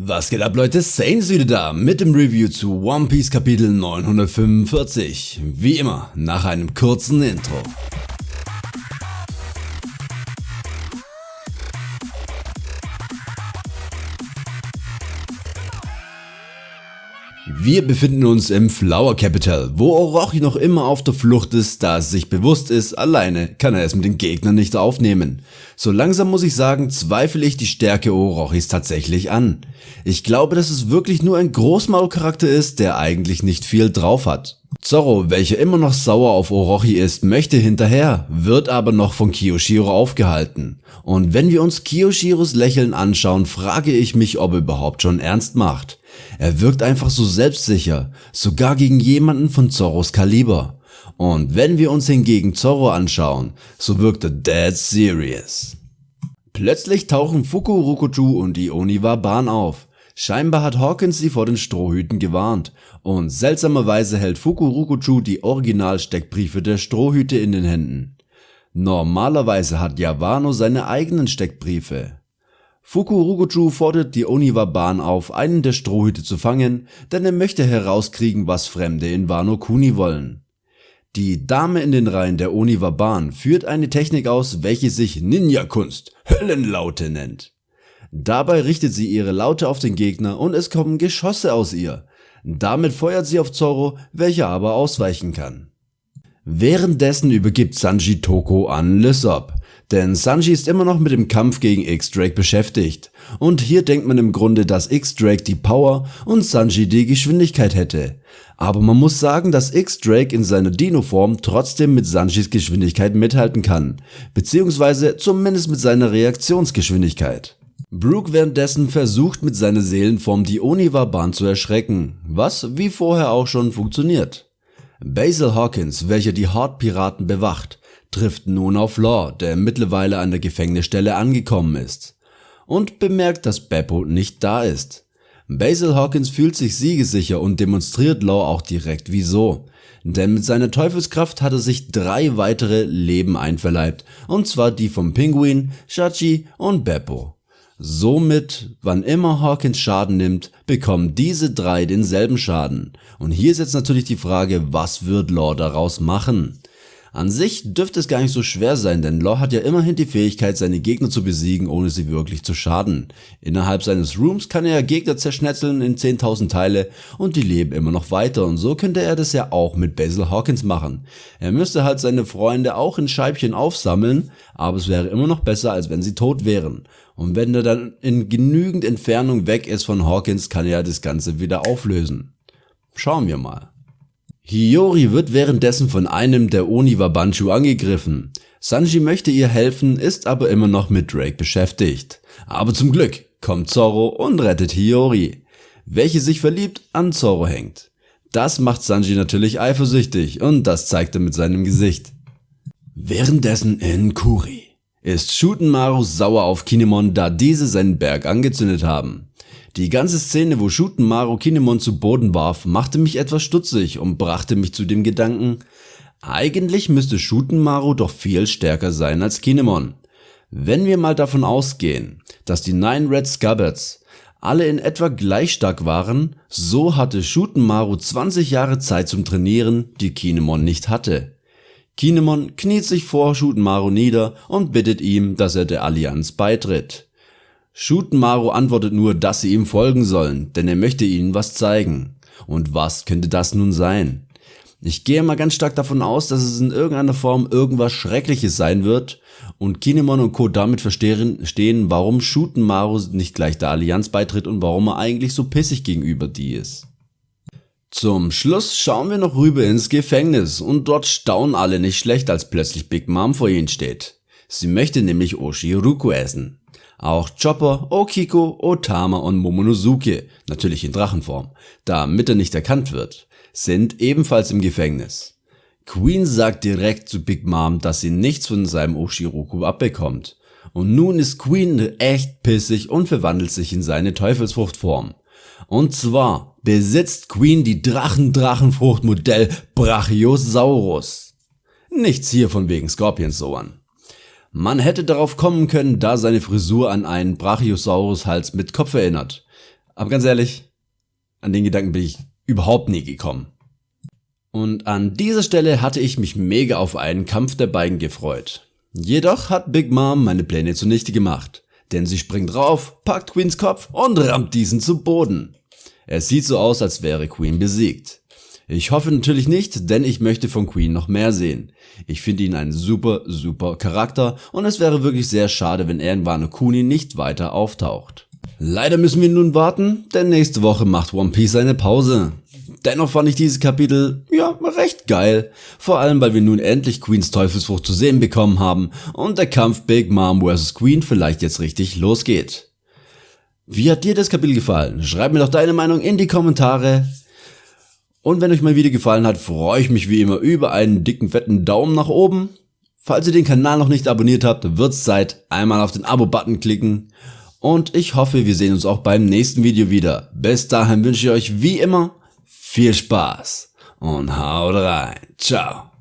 Was geht ab Leute, Saints wieder da mit dem Review zu One Piece Kapitel 945. Wie immer, nach einem kurzen Intro. Wir befinden uns im Flower Capital, wo Orochi noch immer auf der Flucht ist, da es sich bewusst ist, alleine kann er es mit den Gegnern nicht aufnehmen. So langsam muss ich sagen, zweifle ich die Stärke Orochis tatsächlich an. Ich glaube, dass es wirklich nur ein Großmaulcharakter ist, der eigentlich nicht viel drauf hat. Zorro, welcher immer noch sauer auf Orochi ist, möchte hinterher, wird aber noch von Kiyoshiro aufgehalten. Und wenn wir uns Kiyoshiros Lächeln anschauen, frage ich mich, ob er überhaupt schon ernst macht. Er wirkt einfach so selbstsicher, sogar gegen jemanden von Zorros Kaliber. Und wenn wir uns hingegen Zorro anschauen, so wirkt er dead serious. Plötzlich tauchen Fuku Rokuju und die Oniwa Bahn auf. Scheinbar hat Hawkins sie vor den Strohhüten gewarnt und seltsamerweise hält Fuku Rokuju die Originalsteckbriefe der Strohhüte in den Händen. Normalerweise hat Yawano seine eigenen Steckbriefe. Fukurokuju fordert die Oniwa-Bahn auf, einen der Strohhüte zu fangen, denn er möchte herauskriegen, was Fremde in Wano Kuni wollen. Die Dame in den Reihen der Oniwa-Bahn führt eine Technik aus, welche sich Ninja-Kunst, Höllenlaute nennt. Dabei richtet sie ihre Laute auf den Gegner und es kommen Geschosse aus ihr. Damit feuert sie auf Zorro, welcher aber ausweichen kann. Währenddessen übergibt Sanji Toko an Lysop, denn Sanji ist immer noch mit dem Kampf gegen X-Drake beschäftigt. Und hier denkt man im Grunde, dass X-Drake die Power und Sanji die Geschwindigkeit hätte. Aber man muss sagen, dass X-Drake in seiner Dino-Form trotzdem mit Sanjis Geschwindigkeit mithalten kann, beziehungsweise zumindest mit seiner Reaktionsgeschwindigkeit. Brooke währenddessen versucht mit seiner Seelenform die Oniwa-Bahn zu erschrecken, was wie vorher auch schon funktioniert. Basil Hawkins, welcher die Horde-Piraten bewacht, trifft nun auf Law, der mittlerweile an der Gefängnisstelle angekommen ist und bemerkt, dass Beppo nicht da ist. Basil Hawkins fühlt sich siegesicher und demonstriert Law auch direkt wieso. Denn mit seiner Teufelskraft hat er sich drei weitere Leben einverleibt, und zwar die vom Pinguin, Shachi und Beppo. Somit, wann immer Hawkins Schaden nimmt, bekommen diese drei denselben Schaden. Und hier ist jetzt natürlich die Frage, was wird Law daraus machen? An sich dürfte es gar nicht so schwer sein, denn Law hat ja immerhin die Fähigkeit, seine Gegner zu besiegen, ohne sie wirklich zu schaden. Innerhalb seines Rooms kann er Gegner zerschnetzeln in 10.000 Teile und die leben immer noch weiter und so könnte er das ja auch mit Basil Hawkins machen. Er müsste halt seine Freunde auch in Scheibchen aufsammeln, aber es wäre immer noch besser, als wenn sie tot wären. Und wenn er dann in genügend Entfernung weg ist von Hawkins, kann er das Ganze wieder auflösen. Schauen wir mal. Hiyori wird währenddessen von einem der Oniwa Banshu angegriffen. Sanji möchte ihr helfen, ist aber immer noch mit Drake beschäftigt. Aber zum Glück kommt Zoro und rettet Hiyori, welche sich verliebt an Zoro hängt. Das macht Sanji natürlich eifersüchtig und das zeigt er mit seinem Gesicht. Währenddessen in Kuri ist Shutenmaru sauer auf Kinemon, da diese seinen Berg angezündet haben. Die ganze Szene, wo Shutenmaru Kinemon zu Boden warf, machte mich etwas stutzig und brachte mich zu dem Gedanken, eigentlich müsste Shutenmaru doch viel stärker sein als Kinemon. Wenn wir mal davon ausgehen, dass die Nine Red Scabbards alle in etwa gleich stark waren, so hatte Shutenmaru 20 Jahre Zeit zum Trainieren, die Kinemon nicht hatte. Kinemon kniet sich vor Shutenmaru nieder und bittet ihm, dass er der Allianz beitritt. Shutenmaru antwortet nur, dass sie ihm folgen sollen, denn er möchte ihnen was zeigen. Und was könnte das nun sein? Ich gehe mal ganz stark davon aus, dass es in irgendeiner Form irgendwas Schreckliches sein wird und Kinemon und Co. damit verstehen, warum Shutenmaru nicht gleich der Allianz beitritt und warum er eigentlich so pissig gegenüber die ist. Zum Schluss schauen wir noch rüber ins Gefängnis und dort staunen alle nicht schlecht, als plötzlich Big Mom vor ihnen steht. Sie möchte nämlich Oshiruku essen. Auch Chopper, Okiko, Otama und Momonosuke, natürlich in Drachenform, damit er nicht erkannt wird, sind ebenfalls im Gefängnis. Queen sagt direkt zu Big Mom, dass sie nichts von seinem Oshiroku abbekommt. Und nun ist Queen echt pissig und verwandelt sich in seine Teufelsfruchtform. Und zwar besitzt Queen die Drachen-Drachenfruchtmodell Brachiosaurus. Nichts hier von wegen Scorpions-Soan. Man hätte darauf kommen können, da seine Frisur an einen Brachiosaurus-Hals mit Kopf erinnert. Aber ganz ehrlich, an den Gedanken bin ich überhaupt nie gekommen. Und an dieser Stelle hatte ich mich mega auf einen Kampf der beiden gefreut. Jedoch hat Big Mom meine Pläne zunichte gemacht, denn sie springt drauf, packt Queens Kopf und rammt diesen zu Boden. Es sieht so aus, als wäre Queen besiegt. Ich hoffe natürlich nicht, denn ich möchte von Queen noch mehr sehen. Ich finde ihn einen super, super Charakter und es wäre wirklich sehr schade, wenn er in Wano Kuni nicht weiter auftaucht. Leider müssen wir nun warten, denn nächste Woche macht One Piece eine Pause. Dennoch fand ich dieses Kapitel, ja, recht geil. Vor allem, weil wir nun endlich Queens Teufelsfrucht zu sehen bekommen haben und der Kampf Big Mom vs. Queen vielleicht jetzt richtig losgeht. Wie hat dir das Kapitel gefallen? Schreib mir doch deine Meinung in die Kommentare. Und wenn euch mein Video gefallen hat, freue ich mich wie immer über einen dicken fetten Daumen nach oben. Falls ihr den Kanal noch nicht abonniert habt, wird's Zeit, einmal auf den Abo-Button klicken. Und ich hoffe, wir sehen uns auch beim nächsten Video wieder. Bis dahin wünsche ich euch wie immer viel Spaß und haut rein. Ciao.